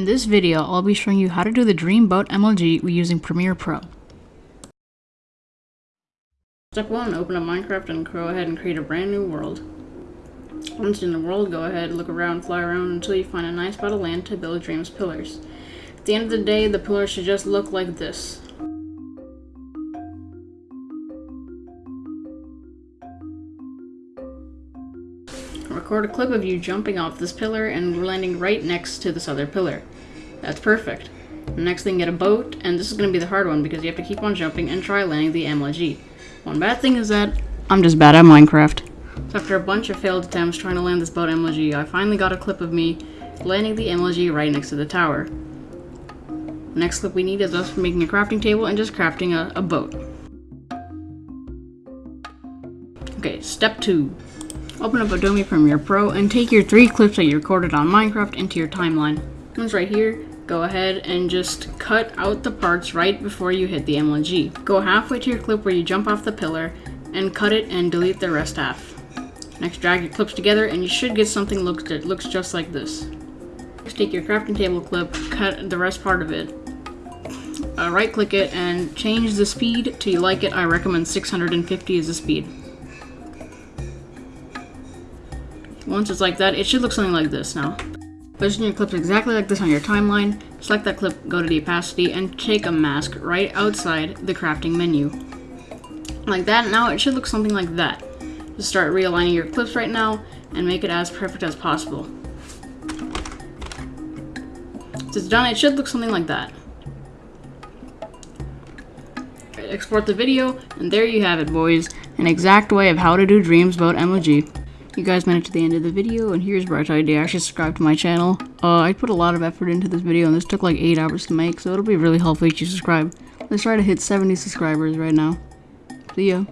In this video, I'll be showing you how to do the Dreamboat MLG using Premiere Pro. Step 1. Open up Minecraft and go ahead and create a brand new world. Once in the world, go ahead, look around, fly around until you find a nice spot of land to build Dream's pillars. At the end of the day, the pillars should just look like this. Record a clip of you jumping off this pillar and landing right next to this other pillar. That's perfect. Next thing, get a boat, and this is going to be the hard one because you have to keep on jumping and try landing the MLG. One bad thing is that I'm just bad at Minecraft. So after a bunch of failed attempts trying to land this boat MLG, I finally got a clip of me landing the MLG right next to the tower. The next clip we need is us making a crafting table and just crafting a, a boat. Okay, step two. Open up Adobe Premiere Pro and take your three clips that you recorded on Minecraft into your timeline. One's right here. Go ahead and just cut out the parts right before you hit the MLG. Go halfway to your clip where you jump off the pillar and cut it and delete the rest half. Next, drag your clips together and you should get something looks that looks just like this. Next, take your crafting table clip, cut the rest part of it, uh, right click it and change the speed till you like it. I recommend 650 is the speed. Once it's like that, it should look something like this now. Position your clips exactly like this on your timeline, select that clip, go to the opacity, and take a mask right outside the crafting menu. Like that, now it should look something like that. Just start realigning your clips right now, and make it as perfect as possible. Once it's done, it should look something like that. Export the video, and there you have it, boys. An exact way of how to do Dreams Boat MLG. You guys made it to the end of the video, and here's Bright Idea. Actually subscribe to my channel. Uh, I put a lot of effort into this video, and this took like 8 hours to make, so it'll be really helpful if you subscribe. Let's try to hit 70 subscribers right now. See ya.